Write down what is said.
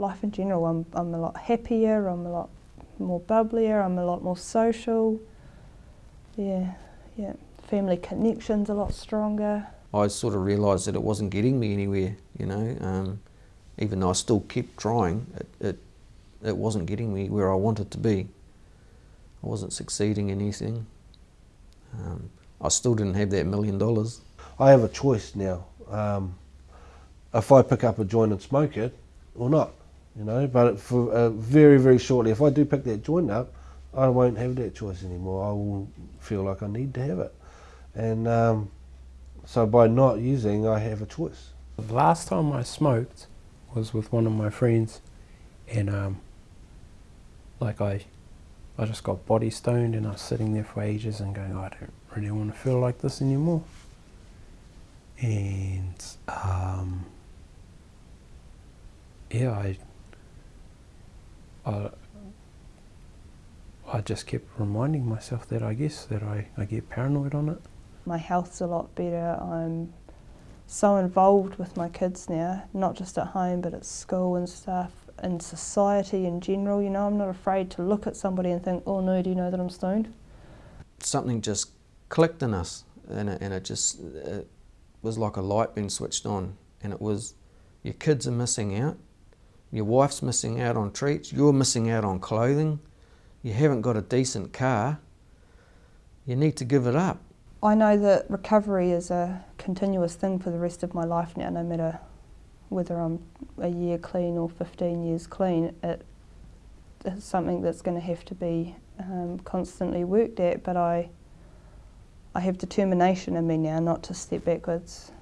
life in general. I'm, I'm a lot happier, I'm a lot more bubblier, I'm a lot more social. Yeah, yeah. Family connections a lot stronger. I sort of realised that it wasn't getting me anywhere, you know. Um, even though I still kept trying, it, it, it wasn't getting me where I wanted to be. I wasn't succeeding in anything. Um, I still didn't have that million dollars. I have a choice now. Um, if I pick up a joint and smoke it or not, you know. But for uh, very, very shortly, if I do pick that joint up, I won't have that choice anymore. I will feel like I need to have it, and um, so by not using, I have a choice. The last time I smoked was with one of my friends, and um, like I, I just got body stoned, and I was sitting there for ages and going, oh, I don't really want to feel like this anymore. And um, yeah, I, I, I just kept reminding myself that I guess that I, I get paranoid on it. My health's a lot better. I'm so involved with my kids now, not just at home but at school and stuff, in society in general. You know, I'm not afraid to look at somebody and think, oh no, do you know that I'm stoned? Something just clicked in us and it, and it just it was like a light being switched on and it was your kids are missing out, your wife's missing out on treats, you're missing out on clothing, you haven't got a decent car, you need to give it up. I know that recovery is a continuous thing for the rest of my life now, no matter whether I'm a year clean or 15 years clean. It is something that's going to have to be um, constantly worked at, but I, I have determination in me now not to step backwards.